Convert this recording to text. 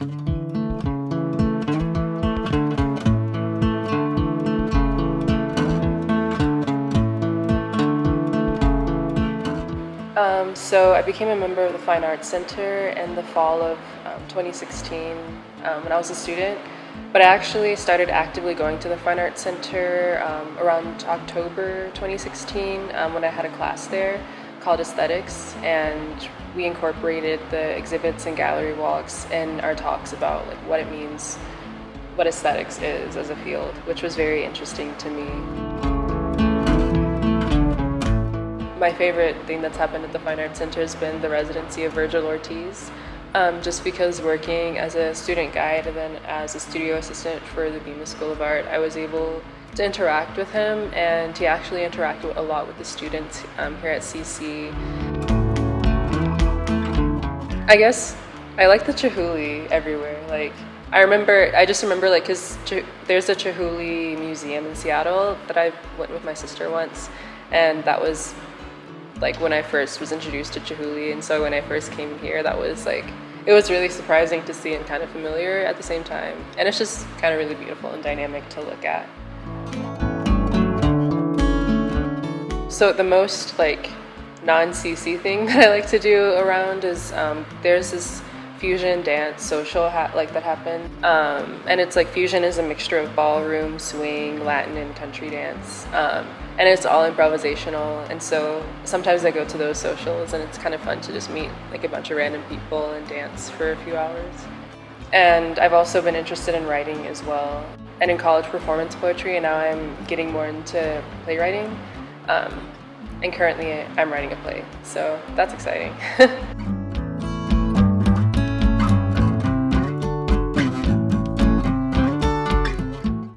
Um, so I became a member of the Fine Arts Center in the fall of um, 2016 um, when I was a student. But I actually started actively going to the Fine Arts Center um, around October 2016 um, when I had a class there called Aesthetics, and we incorporated the exhibits and gallery walks in our talks about like what it means, what aesthetics is as a field, which was very interesting to me. My favorite thing that's happened at the Fine Arts Center has been the residency of Virgil Ortiz. Um, just because working as a student guide and then as a studio assistant for the Bemis School of Art, I was able to interact with him and he actually interacted a lot with the students um, here at CC. I guess I like the Chihuly everywhere. Like I remember, I just remember like because there's a Chihuly museum in Seattle that I went with my sister once and that was like when I first was introduced to Chihuly. And so when I first came here, that was like, it was really surprising to see and kind of familiar at the same time. And it's just kind of really beautiful and dynamic to look at. So the most like non-CC thing that I like to do around is um, there's this fusion dance social like that happened. Um, and it's like fusion is a mixture of ballroom swing latin and country dance. Um, and it's all improvisational. And so sometimes i go to those socials and it's kind of fun to just meet like a bunch of random people and dance for a few hours and i've also been interested in writing as well and in college performance poetry and now i'm getting more into playwriting. Um, and currently i'm writing a play so that's exciting